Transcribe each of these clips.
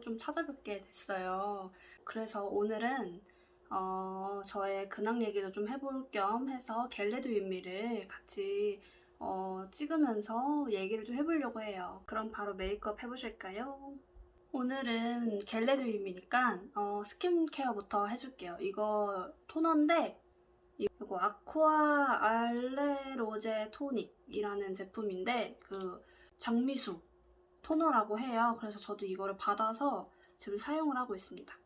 좀 찾아뵙게 됐어요. 그래서 오늘은 어, 저의 근황 얘기도 좀 해볼 겸 해서 Get Ready With Me를 같이 어, 찍으면서 얘기를 좀 해보려고 해요. 그럼 바로 메이크업 해보실까요? 오늘은 Get Ready With Me니까 어, 스킨케어부터 해줄게요. 이거 토너인데 이거 Acqua alle Rose 토닉이라는 제품인데 그 장미수 토너라고 해요. 그래서 저도 이거를 받아서 지금 사용을 하고 있습니다.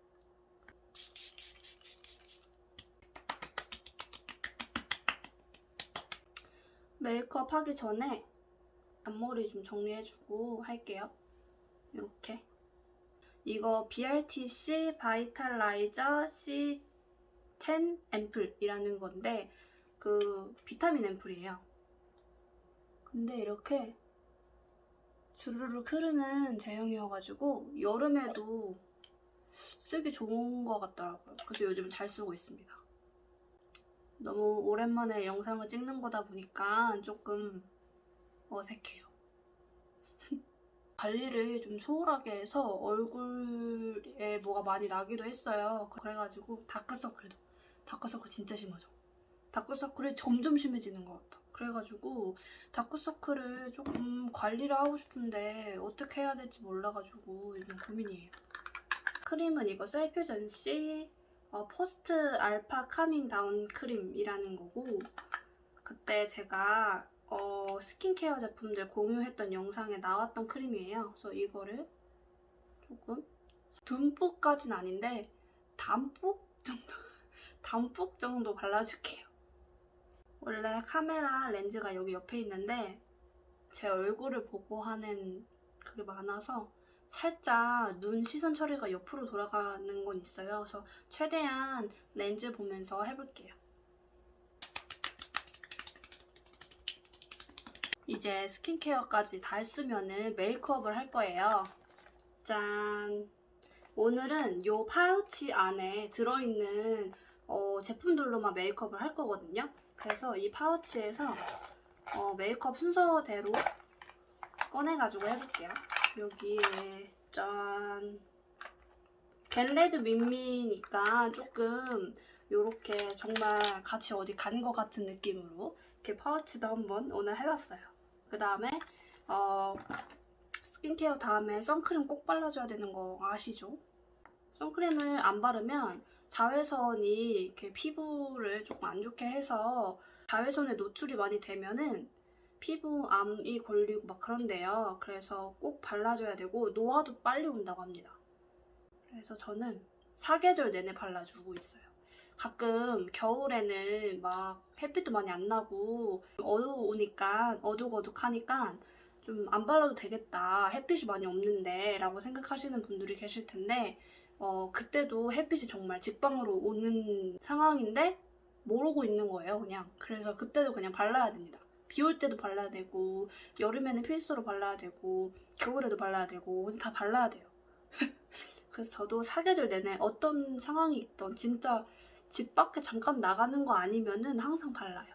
메이크업 하기 전에 앞머리 좀 정리해주고 할게요. 이렇게 이거 BRTC 바이탈라이저 C10 앰플이라는 건데 그 비타민 앰플이에요. 근데 이렇게 주르륵 흐르는 제형이어가지고 여름에도 쓰기 좋은 것 같더라고요. 그래서 요즘 잘 쓰고 있습니다. 너무 오랜만에 영상을 찍는 거다 보니까 조금 어색해요. 관리를 좀 소홀하게 해서 얼굴에 뭐가 많이 나기도 했어요. 그래가지고 다크서클도 다크서클 진짜 심하죠. 다크서클이 점점 심해지는 것 같아. 그래가지고 다크서클을 조금 관리를 하고 싶은데 어떻게 해야 될지 몰라가지고 요즘 고민이에요. 크림은 이거 셀퓨전시 어, post alpha calming down 크림이라는 거고 그때 제가 어, 스킨케어 제품들 공유했던 영상에 나왔던 크림이에요. 그래서 이거를 조금 듬뿍까진 아닌데 담뿍 정도 담뿍 정도 발라줄게요. 원래 카메라 렌즈가 여기 옆에 있는데 제 얼굴을 보고 하는 그게 많아서 살짝 눈 시선 처리가 옆으로 돌아가는 건 있어요. 그래서 최대한 렌즈 보면서 해볼게요. 이제 스킨케어까지 다 했으면 메이크업을 할 거예요. 짠! 오늘은 이 파우치 안에 들어있는 어, 제품들로만 메이크업을 할 거거든요. 그래서 이 파우치에서 어, 메이크업 순서대로 꺼내가지고 해볼게요. 여기에 짠! Get Ready With Me니까 조금 이렇게 정말 같이 어디 간 것 같은 느낌으로 이렇게 파우치도 한번 오늘 해봤어요. 그 다음에 어, 스킨케어 다음에 선크림 꼭 발라줘야 되는 거 아시죠? 선크림을 안 바르면 자외선이 이렇게 피부를 조금 안 좋게 해서 자외선에 노출이 많이 되면은 피부암이 걸리고 막 그런데요. 그래서 꼭 발라줘야 되고 노화도 빨리 온다고 합니다. 그래서 저는 사계절 내내 발라주고 있어요. 가끔 겨울에는 막 햇빛도 많이 안 나고 어두우니까 어둑어둑하니까 좀 안 발라도 되겠다 햇빛이 많이 없는데 라고 생각하시는 분들이 계실 텐데 어, 그때도 햇빛이 정말 직방으로 오는 상황인데 모르고 있는 거예요 그냥 그래서 그때도 그냥 발라야 됩니다 비 올 때도 발라야 되고 여름에는 필수로 발라야 되고 겨울에도 발라야 되고 다 발라야 돼요 그래서 저도 사계절 내내 어떤 상황이 있던 진짜 집 밖에 잠깐 나가는 거 아니면은 항상 발라요.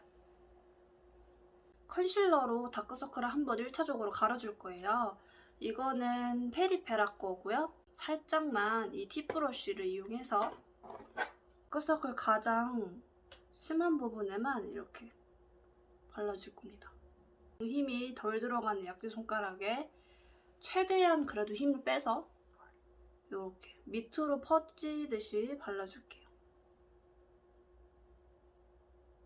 컨실러로 다크서클을 한번 1차적으로 갈아줄 거예요. 이거는 페리페라 거고요. 살짝만 이 팁브러쉬를 이용해서 다크서클 가장 심한 부분에만 이렇게 발라줄 겁니다. 힘이 덜 들어가는 약지 손가락에 최대한 그래도 힘을 빼서 이렇게 밑으로 퍼지듯이 발라줄게요.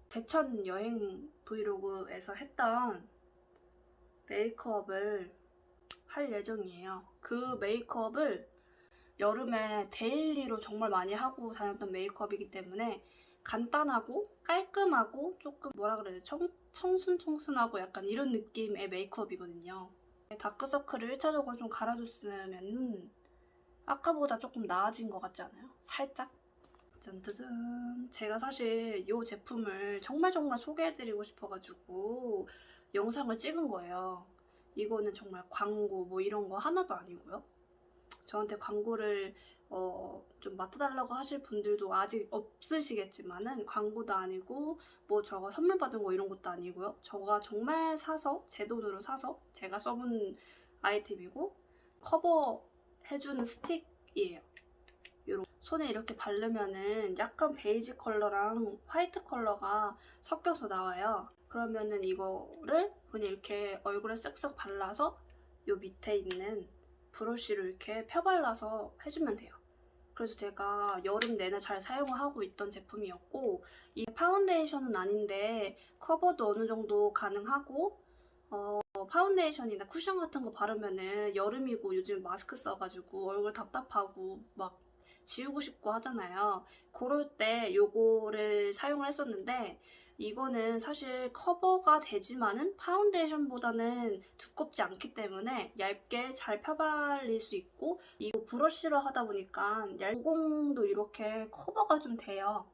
제천 여행 브이로그에서 했던 메이크업을 할 예정이에요. 그 메이크업을 여름에 daily로 정말 많이 하고 다녔던 메이크업이기 때문에 간단하고 깔끔하고 조금 뭐라 그래야 돼 청, 청순청순하고 약간 이런 느낌의 메이크업이거든요. 다크서클을 1차적으로 좀 가려줬으면 아까보다 조금 나아진 것 같지 않아요? 살짝? 짠짜잔 제가 사실 이 제품을 정말 정말 소개해드리고 싶어가지고 영상을 찍은 거예요. 이거는 정말 광고 뭐 이런 거 하나도 아니고요. 저한테 광고를 어, 좀 맡아달라고 하실 분들도 아직 없으시겠지만은 광고도 아니고 뭐 저가 선물 받은 거 이런 것도 아니고요. 저가 정말 사서 제 돈으로 사서 제가 써본 아이템이고 커버 해주는 스틱이에요. 요런 손에 이렇게 바르면은 약간 베이지 컬러랑 화이트 컬러가 섞여서 나와요. 그러면은 이거를 그냥 이렇게 얼굴에 쓱쓱 발라서 요 밑에 있는 브러쉬로 이렇게 펴발라서 해주면 돼요. 그래서 제가 여름 내내 잘 사용하고 있던 제품이었고 이 파운데이션은 아닌데 커버도 어느 정도 가능하고 어, 파운데이션이나 쿠션 같은 거 바르면은 여름이고 요즘 마스크 써가지고 얼굴 답답하고 막 지우고 싶고 하잖아요. 그럴 때 요거를 사용을 했었는데 이거는 사실 커버가 되지만은 파운데이션보다는 두껍지 않기 때문에 얇게 잘 펴발릴 수 있고 이거 브러쉬로 하다 보니까 모공도 이렇게 커버가 좀 돼요.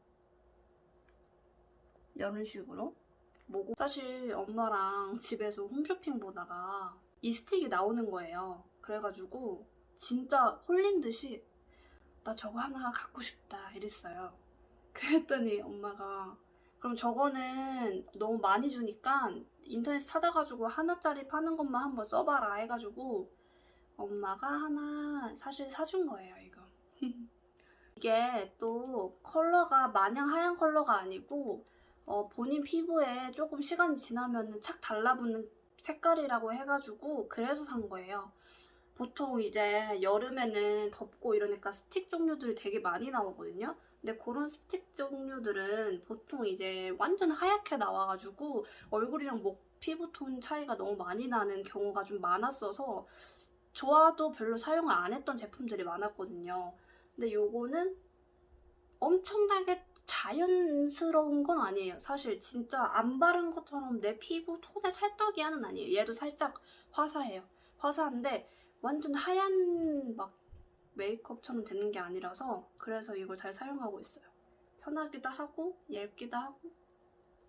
이런 식으로 모공 사실 엄마랑 집에서 홈쇼핑 보다가 이 스틱이 나오는 거예요. 그래가지고 진짜 홀린 듯이 나 저거 하나 갖고 싶다 이랬어요. 그랬더니 엄마가 그럼 저거는 너무 많이 주니까 인터넷 찾아가지고 하나짜리 파는 것만 한번 써봐라 해가지고 엄마가 하나 사실 사준 거예요 이거. 이게 또 컬러가 마냥 하얀 컬러가 아니고 어, 본인 피부에 조금 시간이 지나면 착 달라붙는 색깔이라고 해가지고 그래서 산 거예요. 보통 이제 여름에는 덥고 이러니까 스틱 종류들이 되게 많이 나오거든요 근데 그런 스틱 종류들은 보통 이제 완전 하얗게 나와가지고 얼굴이랑 목 피부 톤 차이가 너무 많이 나는 경우가 좀 많았어서 좋아도 별로 사용을 안 했던 제품들이 많았거든요. 근데 요거는 엄청나게 자연스러운 건 아니에요. 사실 진짜 안 바른 것처럼 내 피부 톤의 찰떡이야는 아니에요. 얘도 살짝 화사해요. 화사한데 완전 하얀 막 메이크업처럼 되는 게 아니라서 그래서 이걸 잘 사용하고 있어요. 편하기도 하고 얇기도 하고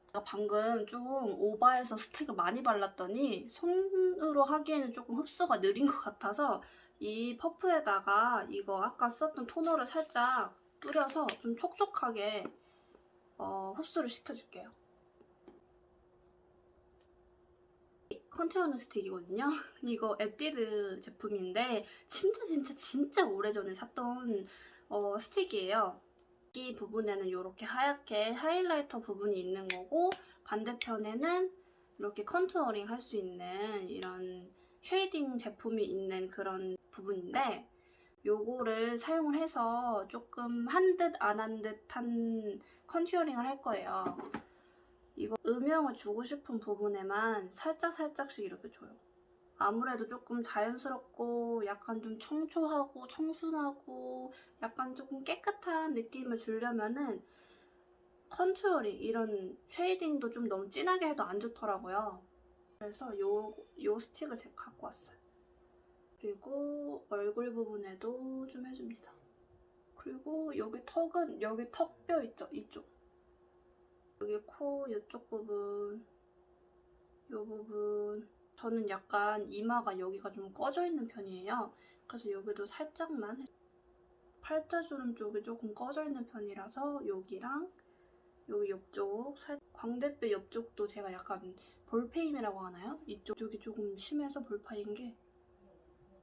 제가 방금 좀 오버해서 스틱을 많이 발랐더니 손으로 하기에는 조금 흡수가 느린 것 같아서 이 퍼프에다가 이거 아까 썼던 토너를 살짝 뿌려서 좀 촉촉하게 어, 흡수를 시켜줄게요. contour는 스틱이거든요. 이거 에뛰드 제품인데 진짜 진짜 진짜 오래전에 샀던 어, 스틱이에요. 이 부분에는 이렇게 하얗게 highlighter 부분이 있는 거고 반대편에는 이렇게 contouring 할 수 있는 이런 shading 제품이 있는 그런 부분인데 요거를 사용을 해서 조금 한 듯 안 한 듯한 contouring을 할 거예요. 이거 음영을 주고 싶은 부분에만 살짝살짝씩 이렇게 줘요. 아무래도 조금 자연스럽고 약간 좀 청초하고 청순하고 약간 조금 깨끗한 느낌을 주려면은 contouring 이런 shading도 좀 너무 진하게 해도 안 좋더라고요. 그래서 요, 요 스틱을 제가 갖고 왔어요. 그리고 얼굴 부분에도 좀 해줍니다. 그리고 여기 턱은 여기 턱뼈 있죠? 이쪽. 여기 코 이쪽 부분 이 부분 저는 약간 이마가 여기가 좀 꺼져 있는 편이에요. 그래서 여기도 살짝만 팔자주름 쪽이 조금 꺼져 있는 편이라서 여기랑 여기 옆쪽 살 광대뼈 옆쪽도 제가 약간 볼패임이라고 하나요? 이쪽 쪽이 조금 심해서 볼파인 게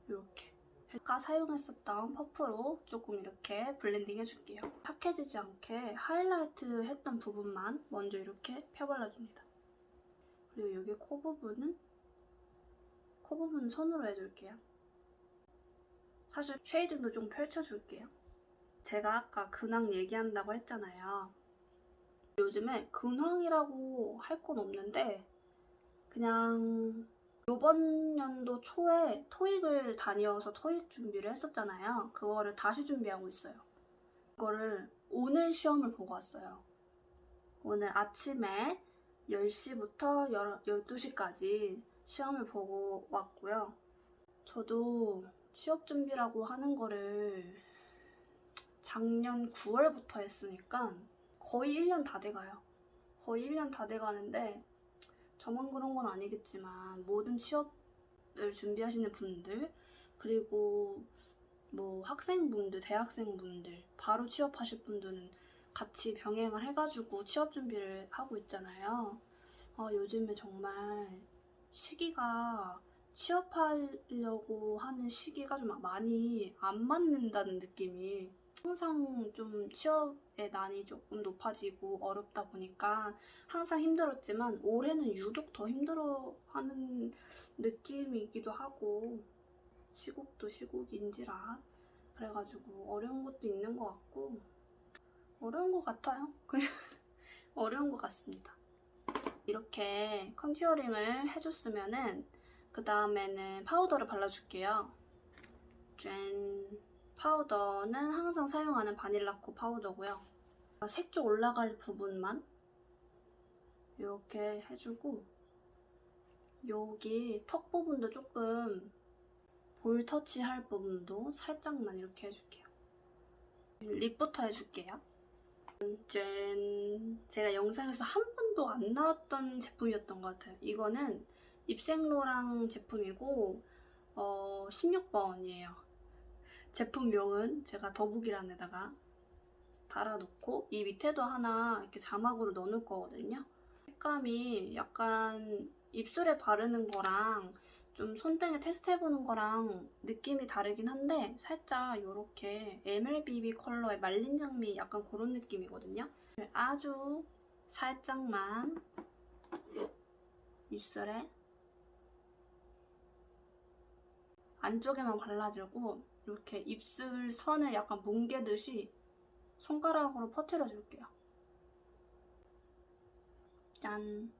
이렇게 아까 사용했었던 퍼프로 조금 이렇게 blending 해줄게요. 탁해지지 않게 하이라이트 했던 부분만 먼저 이렇게 펴발라줍니다. 그리고 여기 코 부분은 코 부분 손으로 해줄게요. 사실 shading도 좀 펼쳐줄게요. 제가 아까 근황 얘기한다고 했잖아요. 요즘에 근황이라고 할 건 없는데 그냥 이번 연도 초에 토익을 다녀서 토익 준비를 했었잖아요. 그거를 다시 준비하고 있어요. 그거를 오늘 시험을 보고 왔어요. 오늘 아침에 10시부터 12시까지 시험을 보고 왔고요. 저도 취업 준비라고 하는 거를 작년 9월부터 했으니까 거의 1년 다 돼가요. 거의 1년 다 돼가는데 저만 그런 건 아니겠지만 모든 취업을 준비하시는 분들 그리고 뭐 학생분들, 대학생분들, 바로 취업하실 분들은 같이 병행을 해가지고 취업 준비를 하고 있잖아요. 아, 요즘에 정말 시기가 취업하려고 하는 시기가 좀 많이 안 맞는다는 느낌이 항상 좀 취업의 난이 조금 높아지고 어렵다 보니까 항상 힘들었지만 올해는 유독 더 힘들어하는 느낌이기도 하고 시국도 시국인지라 그래가지고 어려운 것도 있는 것 같고 어려운 것 같아요. 그냥 어려운 것 같습니다. 이렇게 contouring을 해줬으면은 그 다음에는 파우더를 발라줄게요. 짠! 파우더는 항상 사용하는 바닐라코 파우더고요. 색조 올라갈 부분만 이렇게 해주고 여기 턱 부분도 조금 볼 터치할 부분도 살짝만 이렇게 해줄게요. 립부터 해줄게요. 짠! 제가 영상에서 한 번도 안 나왔던 제품이었던 것 같아요. 이거는 입생로랑 제품이고 어, 16번이에요. 제품명은 제가 더보기란에다가 달아놓고 이 밑에도 하나 이렇게 자막으로 넣어놓을 거거든요. 색감이 약간 입술에 바르는 거랑 좀 손등에 테스트해보는 거랑 느낌이 다르긴 한데 살짝 이렇게 MLBB 컬러의 말린 장미 약간 그런 느낌이거든요. 아주 살짝만 입술에 안쪽에만 발라주고 이렇게 입술 선을 약간 뭉개듯이 손가락으로 퍼뜨려줄게요. 짠!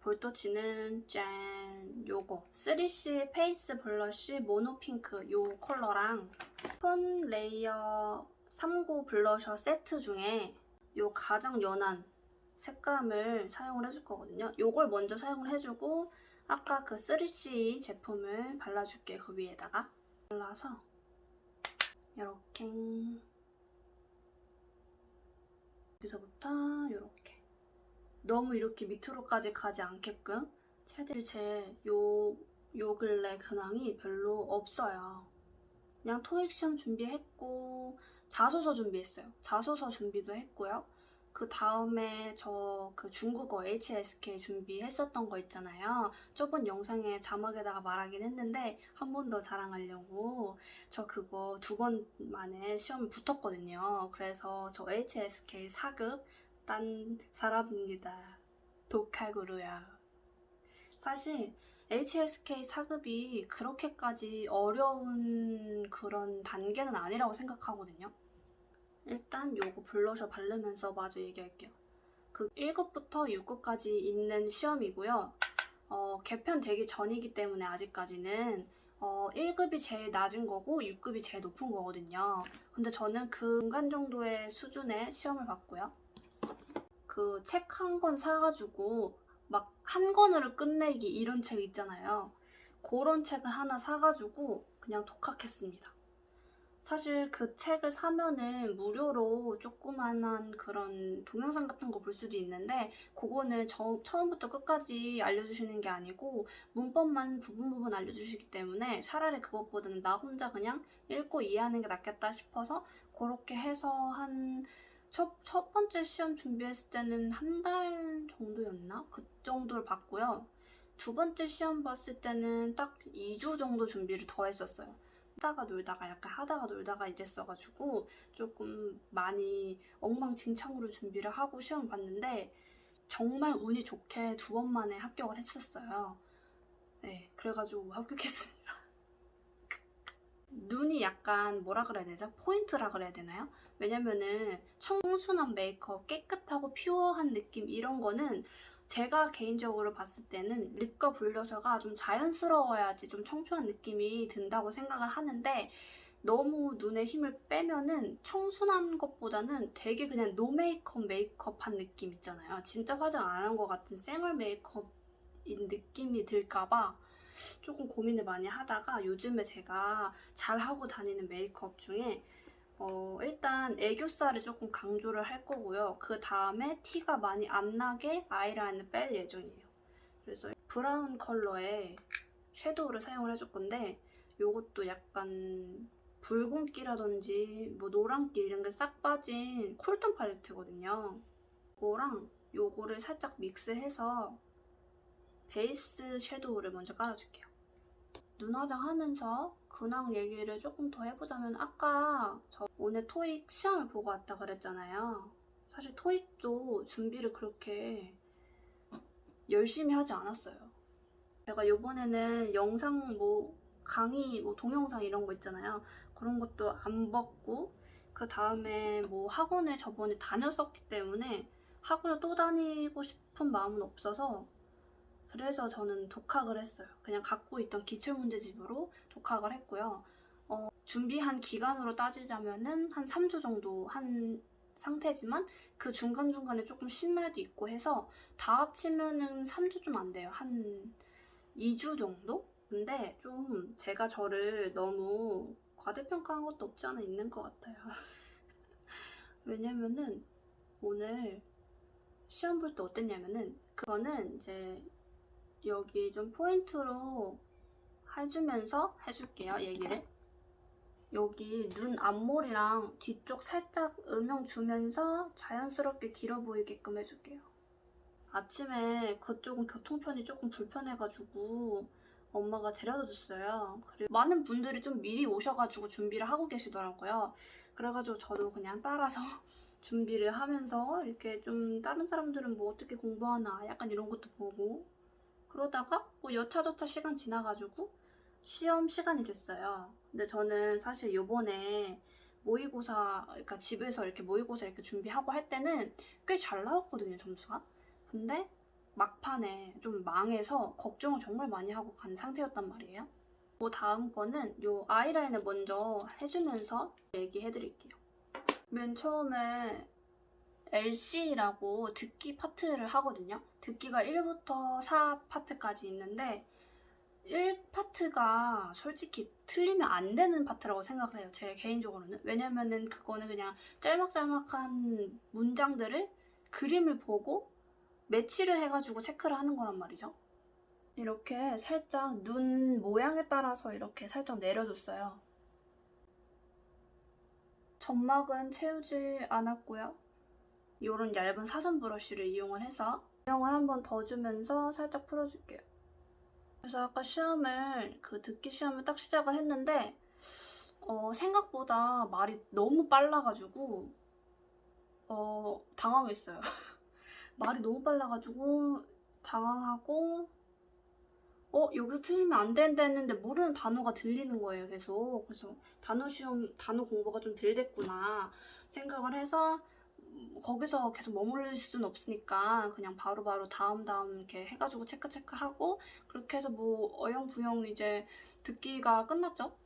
볼터치는 짠! 요거 3C 페이스 블러쉬 모노핑크 요 컬러랑 톤 레이어 39 블러셔 세트 중에 요 가장 연한 색감을 사용을 해줄 거거든요. 요걸 먼저 사용을 해주고 아까 그 3C 제품을 발라줄게 그 위에다가 발라서 이렇게 여기서부터 이렇게 너무 이렇게 밑으로까지 가지 않게끔 최대한 제요 요 근래 근황이 별로 없어요. 그냥 토익 시험 준비했고 자소서 준비했어요. 자소서 준비도 했고요. 그 다음에 저 그 중국어 HSK 준비했었던 거 있잖아요. 저번 영상에 자막에다가 말하긴 했는데 한 번 더 자랑하려고 저 그거 두 번 만에 시험에 붙었거든요. 그래서 저 HSK 4급 딴 사람입니다. 독학으로요. 사실 HSK 4급이 그렇게까지 어려운 그런 단계는 아니라고 생각하거든요. 일단 요거 블러셔 바르면서 마저 얘기할게요. 그 1급부터 6급까지 있는 시험이고요. 어, 개편되기 전이기 때문에 아직까지는 어, 1급이 제일 낮은 거고 6급이 제일 높은 거거든요. 근데 저는 그 중간 정도의 수준의 시험을 봤고요. 그 책 한 권 사가지고 막 한 권으로 끝내기 이런 책 있잖아요. 그런 책을 하나 사가지고 그냥 독학했습니다. 사실 그 책을 사면은 무료로 조그만한 그런 동영상 같은 거 볼 수도 있는데 그거는 저, 처음부터 끝까지 알려주시는 게 아니고 문법만 부분 부분 알려주시기 때문에 차라리 그것보다는 나 혼자 그냥 읽고 이해하는 게 낫겠다 싶어서 그렇게 해서 한 첫, 첫 번째 시험 준비했을 때는 한 달 정도였나? 그 정도를 봤고요. 두 번째 시험 봤을 때는 딱 2주 정도 준비를 더 했었어요. 하다가 놀다가 약간 하다가 놀다가 이랬어가지고 조금 많이 엉망진창으로 준비를 하고 시험 봤는데 정말 운이 좋게 두 번 만에 합격을 했었어요. 네, 그래가지고 합격했습니다. 눈이 약간 뭐라 그래야 되죠? 포인트라 그래야 되나요? 왜냐면은 청순한 메이크업, 깨끗하고 pure한 느낌 이런 거는 제가 개인적으로 봤을 때는 lip과 blusher가 좀 자연스러워야지 좀 청초한 느낌이 든다고 생각을 하는데 너무 눈에 힘을 빼면은 청순한 것보다는 되게 그냥 no makeup makeup한 느낌 있잖아요. 진짜 화장 안 한 것 같은 생얼 메이크업인 느낌이 들까봐 조금 고민을 많이 하다가 요즘에 제가 잘 하고 다니는 메이크업 중에 어, 일단 애교살을 조금 강조를 할 거고요. 그 다음에 티가 많이 안 나게 아이라인을 뺄 예정이에요. 그래서 브라운 컬러의 shadow를 사용을 해줄 건데 이것도 약간 붉은기라든지 뭐 노란기 이런 게 싹 빠진 cool tone 팔레트거든요. 이거랑 요거를 살짝 믹스해서 베이스 섀도우를 먼저 깔아줄게요. 눈 화장 하면서 근황 얘기를 조금 더 해보자면 아까 저 오늘 토익 시험을 보고 왔다 그랬잖아요. 사실 토익도 준비를 그렇게 열심히 하지 않았어요. 제가 요번에는 영상 뭐 강의 뭐 동영상 이런 거 있잖아요. 그런 것도 안 봤고 그 다음에 뭐 학원에 저번에 다녔었기 때문에 학원을 또 다니고 싶은 마음은 없어서 그래서 저는 독학을 했어요. 그냥 갖고 있던 기출문제집으로 독학을 했고요. 어, 준비한 기간으로 따지자면 은 한 3주 정도 한 상태지만 그 중간중간에 조금 쉰 날도 있고 해서 다 합치면 은 3주 좀 안 돼요. 한 2주 정도? 근데 좀 제가 저를 너무 과대평가한 것도 없지 않아 있는 것 같아요. 왜냐면은 오늘 시험 볼 때 어땠냐면은 그거는 이제 여기 좀 포인트로 해주면서 해줄게요, 얘기를. 여기 눈 앞머리랑 뒤쪽 살짝 음영 주면서 자연스럽게 길어 보이게끔 해줄게요. 아침에 그쪽은 교통편이 조금 불편해가지고 엄마가 데려다 줬어요. 그리고 많은 분들이 좀 미리 오셔가지고 준비를 하고 계시더라고요. 그래가지고 저도 그냥 따라서 준비를 하면서 이렇게 좀 다른 사람들은 뭐 어떻게 공부하나 약간 이런 것도 보고 그러다가 뭐 여차저차 시간 지나가지고 시험 시간이 됐어요. 근데 저는 사실 요번에 모의고사, 그러니까 집에서 이렇게 모의고사 이렇게 준비하고 할 때는 꽤 잘 나왔거든요, 점수가. 근데 막판에 좀 망해서 걱정을 정말 많이 하고 간 상태였단 말이에요. 뭐 다음 거는 요 아이라인을 먼저 해주면서 얘기해드릴게요. 맨 처음에 LC라고 듣기 파트를 하거든요. 듣기가 1부터 4 파트까지 있는데 1파트가 솔직히 틀리면 안 되는 파트라고 생각을 해요. 제 개인적으로는. 왜냐면은 그거는 그냥 짤막짤막한 문장들을 그림을 보고 매치를 해가지고 체크를 하는 거란 말이죠. 이렇게 살짝 눈 모양에 따라서 이렇게 살짝 내려줬어요. 점막은 채우지 않았고요. 이런 얇은 사선 브러쉬를 이용을 해서 모양을 한 번 더 주면서 살짝 풀어줄게요. 그래서 아까 시험을 그 듣기 시험을 딱 시작을 했는데 어, 생각보다 말이 너무 빨라가지고 어, 당황했어요. 말이 너무 빨라가지고 당황하고 어 여기서 틀리면 안 된다 했는데 모르는 단어가 들리는 거예요 계속 그래서 단어 시험 단어 공부가 좀 덜 됐구나 생각을 해서 음, 거기서 계속 머무를 수는 없으니까 그냥 바로 바로 다음 다음 이렇게 해가지고 체크 체크하고 그렇게 해서 뭐 어영부영 이제 듣기가 끝났죠?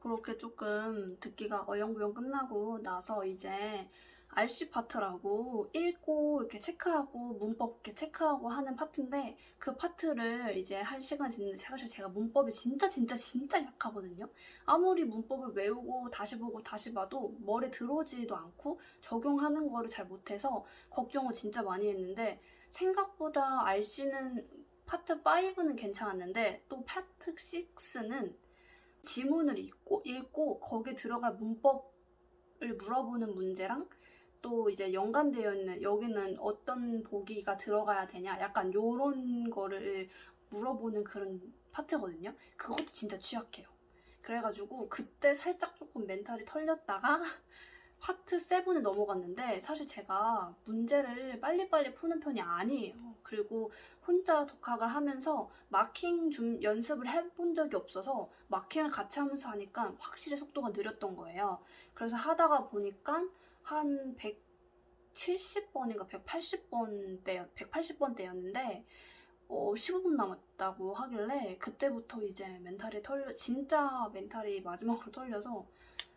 그렇게 조금 듣기가 어영부영 끝나고 나서 이제 RC 파트라고 읽고 이렇게 체크하고 문법 이렇게 체크하고 하는 파트인데 그 파트를 이제 할 시간이 됐는데 사실 제가 문법이 진짜 진짜 진짜 약하거든요. 아무리 문법을 외우고 다시 보고 다시 봐도 머리에 들어오지도 않고 적용하는 거를 잘 못해서 걱정을 진짜 많이 했는데 생각보다 RC는 파트 5는 괜찮았는데 또 파트 6는 지문을 읽고, 읽고 거기에 들어갈 문법 을 물어보는 문제랑 또 이제 연관되어 있는 여기는 어떤 보기가 들어가야 되냐 약간 요런 거를 물어보는 그런 파트거든요. 그것도 진짜 취약해요. 그래가지고 그때 살짝 조금 멘탈이 털렸다가 파트 7에 넘어갔는데 사실 제가 문제를 빨리빨리 푸는 편이 아니에요. 그리고 혼자 독학을 하면서 마킹 좀 연습을 해본 적이 없어서 마킹을 같이 하면서 하니까 확실히 속도가 느렸던 거예요. 그래서 하다가 보니까 한 170번인가 180번대 180번대였는데 어, 15분 남았다고 하길래 그때부터 이제 멘탈이 털려 진짜 멘탈이 마지막으로 털려서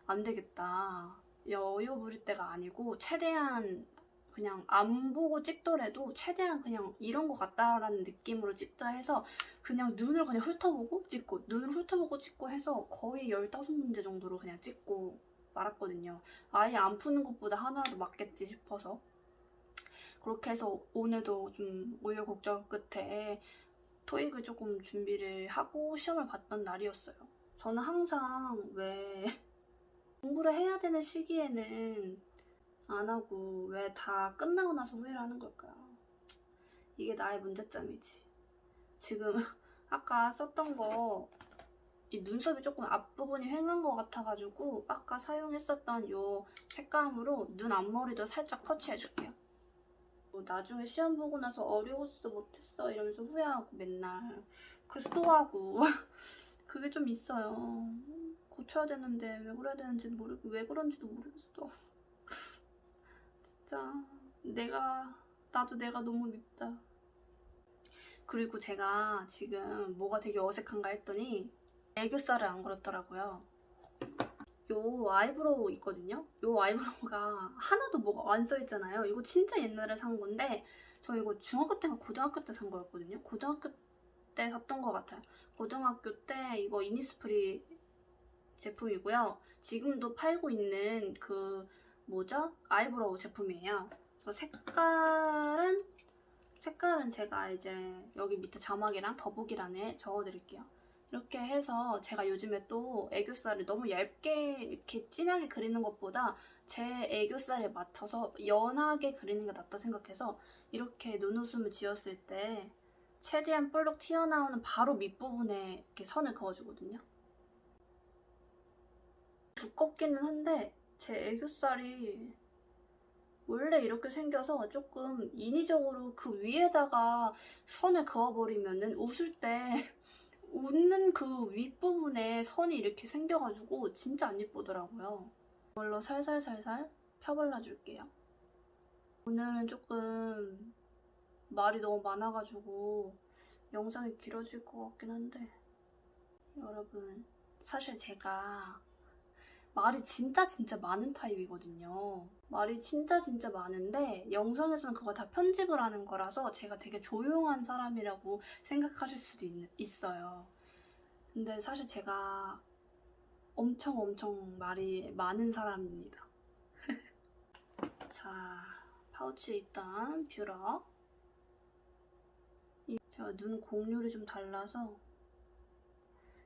안 되겠다. 여유 부릴 때가 아니고 최대한 그냥 안 보고 찍더라도 최대한 그냥 이런 것 같다라는 느낌으로 찍자 해서 그냥 눈을 그냥 훑어보고 찍고 눈을 훑어보고 찍고 해서 거의 15문제 정도로 그냥 찍고 말았거든요. 아예 안 푸는 것보다 하나라도 맞겠지 싶어서 그렇게 해서 오늘도 좀 우여곡절 끝에 토익을 조금 준비를 하고 시험을 봤던 날이었어요. 저는 항상 왜 공부를 해야 되는 시기에는 안 하고 왜 다 끝나고 나서 후회를 하는 걸까요? 이게 나의 문제점이지. 지금 아까 썼던 거 이 눈썹이 조금 앞부분이 휑한 것 같아가지고 아까 사용했었던 요 색감으로 눈 앞머리도 살짝 터치해줄게요. 뭐 나중에 시험 보고 나서 어려웠어 못했어 이러면서 후회하고 맨날 그래서 또 하고 그게 좀 있어요. 고쳐야 되는데 왜 그래야 되는지 모르고 왜 그런지도 모르겠어. 진짜 내가 나도 내가 너무 밉다. 그리고 제가 지금 뭐가 되게 어색한가 했더니 애교살을 안 그렸더라고요. 요 eyebrow 있거든요. 요 eyebrow가 하나도 뭐가 안 써있잖아요. 이거 진짜 옛날에 산 건데 저 이거 중학교 때가 고등학교 때 산 거였거든요. 고등학교 때 샀던 것 같아요. 고등학교 때 이거 이니스프리 제품이고요. 지금도 팔고 있는 그 뭐죠? eyebrow 제품이에요. 저 색깔은 색깔은 제가 이제 여기 밑에 자막이랑 더보기란에 적어드릴게요. 이렇게 해서 제가 요즘에 또 애교살을 너무 얇게 이렇게 진하게 그리는 것보다 제 애교살에 맞춰서 연하게 그리는 게 낫다 생각해서 이렇게 눈웃음을 지었을 때 최대한 볼록 튀어나오는 바로 밑부분에 이렇게 선을 그어주거든요. 두껍기는 한데 제 애교살이 원래 이렇게 생겨서 조금 인위적으로 그 위에다가 선을 그어버리면 은 웃을 때 웃는 그 윗부분에 선이 이렇게 생겨가지고 진짜 안 예쁘더라고요. 이걸로 살살살살 펴발라줄게요. 오늘은 조금 말이 너무 많아가지고 영상이 길어질 것 같긴 한데 여러분 사실 제가 말이 진짜 진짜 많은 타입이거든요. 말이 진짜 진짜 많은데 영상에서는 그거 다 편집을 하는 거라서 제가 되게 조용한 사람이라고 생각하실 수도 있, 있어요. 근데 사실 제가 엄청 엄청 말이 많은 사람입니다. 자, 파우치에 일단 뷰러. 이- 제가 눈 공률이 좀 달라서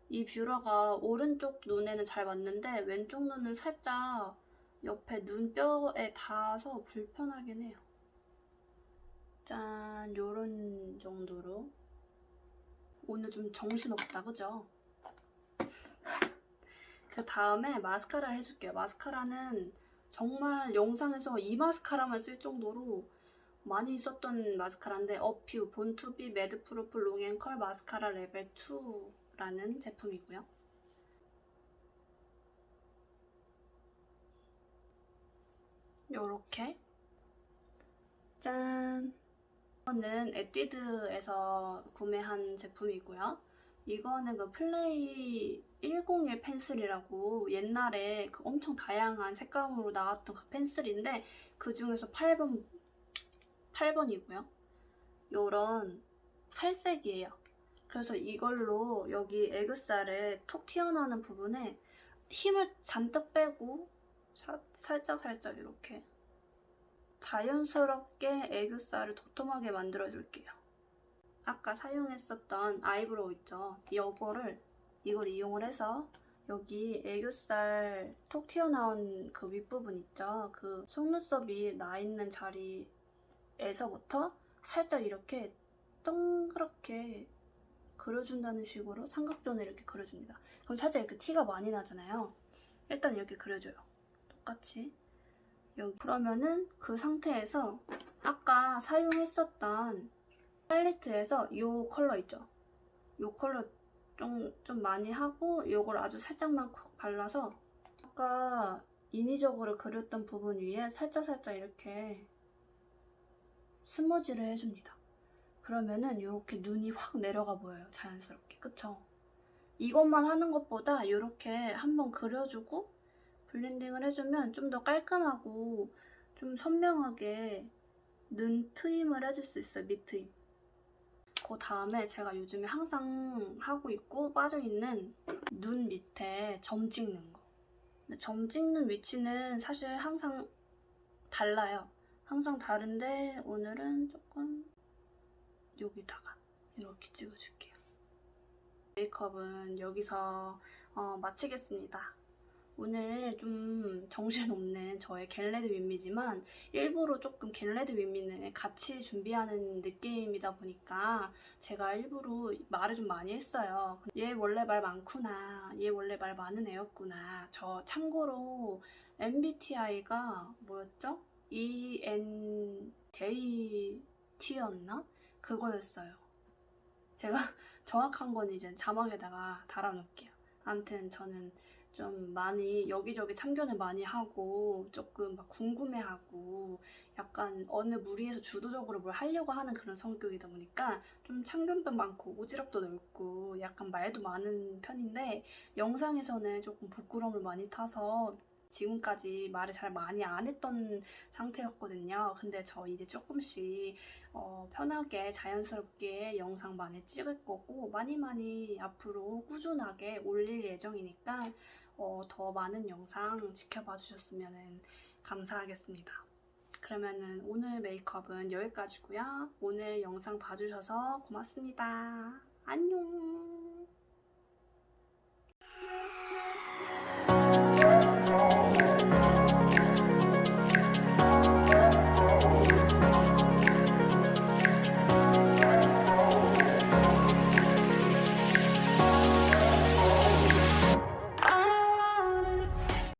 이 뷰러가 오른쪽 눈에는 잘 맞는데 왼쪽 눈은 살짝 옆에 눈뼈에 닿아서 불편하긴 해요. 짠, 요런 정도로. 오늘 좀 정신없다, 그죠? 그 다음에 마스카라를 해줄게요. 마스카라는 정말 영상에서 이 마스카라만 쓸 정도로 많이 썼던 마스카라인데 어퓨 본투비 매드 프루프 롱앤컬 마스카라 레벨 2 라는 제품이고요. 요렇게 짠! 이거는 에뛰드에서 구매한 제품이고요. 이거는 그 플레이 101 펜슬이라고 옛날에 그 엄청 다양한 색감으로 나왔던 그 펜슬인데 그 중에서 8번 8번이고요. 요런 살색이에요. 그래서 이걸로 여기 애교살에 톡 튀어나오는 부분에 힘을 잔뜩 빼고 사- 살짝 살짝 이렇게 자연스럽게 애교살을 도톰하게 만들어줄게요. 아까 사용했었던 eyebrow 있죠? 이거를 이걸 이용을 해서 여기 애교살 톡 튀어나온 그 윗부분 있죠? 그 속눈썹이 나 있는 자리에서부터 살짝 이렇게 동그랗게 그려준다는 식으로 삼각존을 이렇게 그려줍니다. 그럼 살짝 이렇게 티가 많이 나잖아요. 일단 이렇게 그려줘요. 똑같이. 여기. 그러면은 그 상태에서 아까 사용했었던 팔레트에서 이 컬러 있죠? 이 컬러 좀, 좀 많이 하고 이걸 아주 살짝만 콕 발라서 아까 인위적으로 그렸던 부분 위에 살짝살짝 이렇게 스머지를 해줍니다. 그러면은 이렇게 눈이 확 내려가 보여요. 자연스럽게. 그쵸? 이것만 하는 것보다 이렇게 한번 그려주고 블렌딩을 해주면 좀 더 깔끔하고 좀 선명하게 눈 트임을 해줄 수 있어요. 밑트임. 그 다음에 제가 요즘에 항상 하고 있고 빠져있는 눈 밑에 점 찍는 거. 점 찍는 위치는 사실 항상 달라요. 항상 다른데 오늘은 조금 여기다가 이렇게 찍어줄게요. 메이크업은 여기서 어, 마치겠습니다. 오늘 좀 정신없는 저의 get ready with me지만 일부러 조금 get ready with me는 같이 준비하는 느낌이다 보니까 제가 일부러 말을 좀 많이 했어요. 얘 원래 말 많구나. 얘 원래 말 많은 애였구나. 저 참고로 MBTI가 뭐였죠? ENJT였나? 그거였어요. 제가 정확한 건 이제 자막에다가 달아놓을게요. 아무튼 저는 좀 많이 여기저기 참견을 많이 하고 조금 막 궁금해하고 약간 어느 무리에서 주도적으로 뭘 하려고 하는 그런 성격이다 보니까 좀 참견도 많고 오지랖도 넓고 약간 말도 많은 편인데 영상에서는 조금 부끄러움을 많이 타서 지금까지 말을 잘 많이 안 했던 상태였거든요. 근데 저 이제 조금씩 어, 편하게 자연스럽게 영상 많이 찍을 거고 많이 많이 앞으로 꾸준하게 올릴 예정이니까 어, 더 많은 영상 지켜봐 주셨으면 감사하겠습니다. 그러면은 오늘 메이크업은 여기까지고요. 오늘 영상 봐주셔서 고맙습니다. 안녕.